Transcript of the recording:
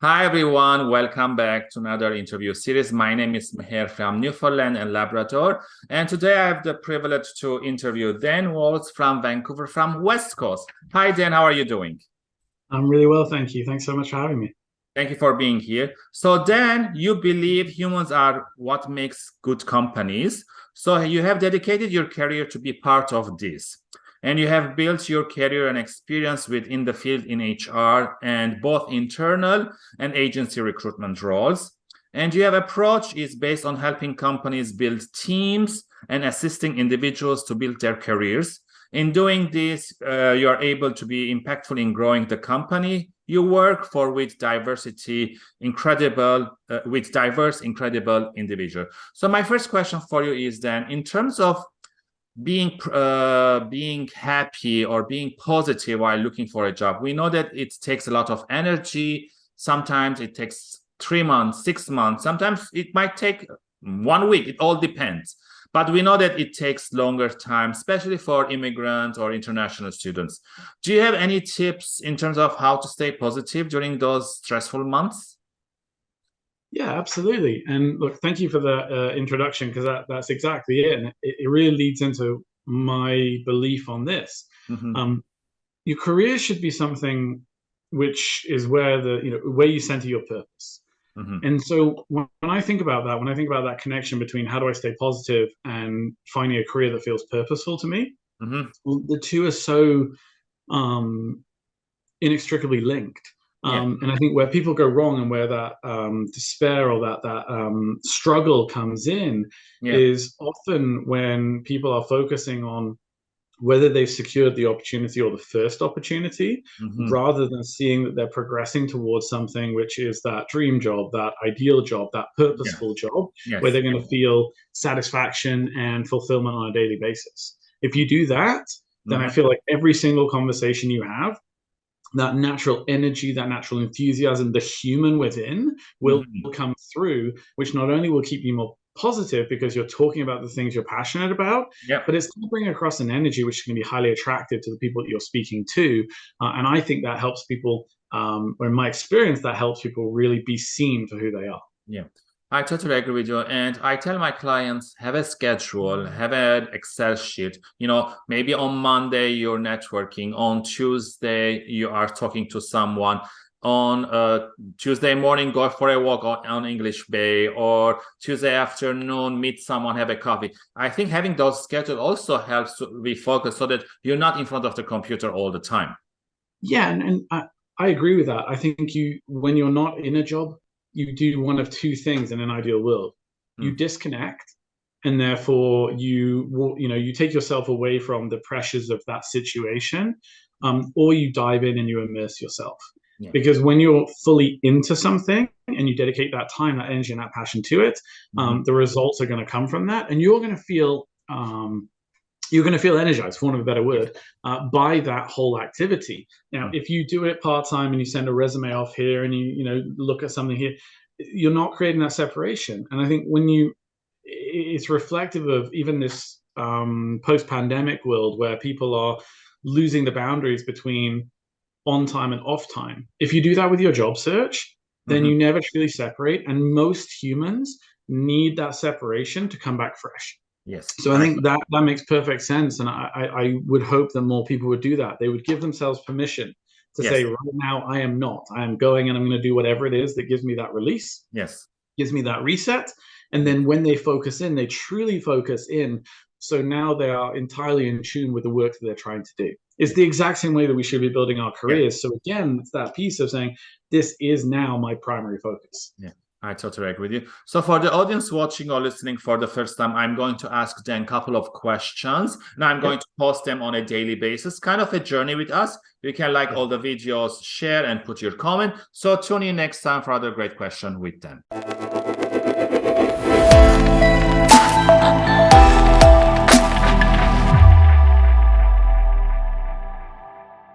Hi everyone, welcome back to another interview series. My name is Meher from Newfoundland and Labrador, and today I have the privilege to interview Dan Waltz from Vancouver from West Coast. Hi Dan, how are you doing? I'm really well, thank you. Thanks so much for having me. Thank you for being here. So Dan, you believe humans are what makes good companies. So you have dedicated your career to be part of this and you have built your career and experience within the field in HR and both internal and agency recruitment roles. And your approach is based on helping companies build teams and assisting individuals to build their careers. In doing this, uh, you are able to be impactful in growing the company you work for with diversity, incredible, uh, with diverse, incredible individual. So my first question for you is then, in terms of being uh, being happy or being positive while looking for a job. We know that it takes a lot of energy. Sometimes it takes three months, six months. Sometimes it might take one week. It all depends. But we know that it takes longer time, especially for immigrants or international students. Do you have any tips in terms of how to stay positive during those stressful months? Yeah, absolutely. And look, thank you for the uh, introduction because that, that's exactly it. And it, it, really leads into my belief on this. Mm-hmm. Um, your career should be something which is where the you know where you center your purpose. Mm-hmm. And so when, I think about that, when I think about that connection between how do I stay positive and finding a career that feels purposeful to me, mm-hmm. well, the two are so um, inextricably linked. Um, yeah. And I think where people go wrong and where that um, despair or that that um, struggle comes in yeah. is often when people are focusing on whether they've secured the opportunity or the first opportunity, mm-hmm. rather than seeing that they're progressing towards something which is that dream job, that ideal job, that purposeful yeah. job, yes. where they're going to feel satisfaction and fulfillment on a daily basis. If you do that, then mm-hmm. I feel like every single conversation you have that natural energy, that natural enthusiasm, the human within will mm-hmm. come through, which not only will keep you more positive because you're talking about the things you're passionate about, yep. but it's going to bring across an energy which can be highly attractive to the people that you're speaking to. Uh, and I think that helps people, um, or in my experience, that helps people really be seen for who they are. Yeah. I totally agree with you. And I tell my clients, have a schedule, have an Excel sheet. You know, maybe on Monday you're networking, on Tuesday you are talking to someone, on uh, Tuesday morning go for a walk on, English Bay, or Tuesday afternoon meet someone, have a coffee. I think having those schedules also helps to be focused so that you're not in front of the computer all the time. Yeah, and, and I, I agree with that. I think you when you're not in a job, you do one of two things in an ideal world. Mm. You disconnect and therefore you you know you take yourself away from the pressures of that situation um, or you dive in and you immerse yourself yeah. because when you're fully into something and you dedicate that time that energy and that passion to it mm-hmm. um, the results are going to come from that and you're going to feel um, you're going to feel energized, for want of a better word, uh, by that whole activity. Now, if you do it part time and you send a resume off here and you you know look at something here, you're not creating that separation. And I think when you, it's reflective of even this um, post pandemic world where people are losing the boundaries between on time and off time. If you do that with your job search, then mm-hmm. you never truly separate. And most humans need that separation to come back fresh. Yes. So I think that that makes perfect sense, and I, I would hope that more people would do that. They would give themselves permission to yes. say, right now, I am not. I am going and I'm going to do whatever it is that gives me that release. Yes. Gives me that reset. And then when they focus in, they truly focus in. So now they are entirely in tune with the work that they're trying to do. It's the exact same way that we should be building our careers. Yeah. So again, it's that piece of saying, this is now my primary focus. Yeah. I totally agree with you. So for the audience watching or listening for the first time, I'm going to ask Dan a couple of questions and I'm going to post them on a daily basis, kind of a journey with us. You can like all the videos, share and put your comment. So tune in next time for other great question with Dan.